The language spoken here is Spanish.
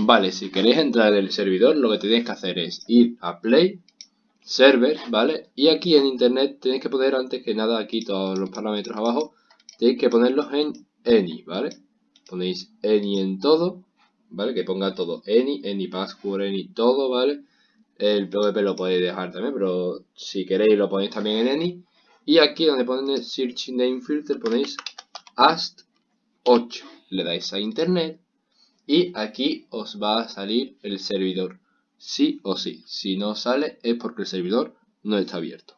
Vale, si queréis entrar en el servidor, lo que tenéis que hacer es ir a Play, Server, ¿vale? Y aquí en Internet tenéis que poner antes que nada aquí todos los parámetros abajo, tenéis que ponerlos en Any, ¿vale? Ponéis Any en todo, ¿vale? Que ponga todo Any, Any Password, Any, todo, ¿vale? El PvP lo podéis dejar también, pero si queréis lo ponéis también en Any. Y aquí donde pone Search Name Filter ponéis AST8. Le dais a Internet y aquí os va a salir el servidor. Sí o sí. Si no sale es porque el servidor no está abierto.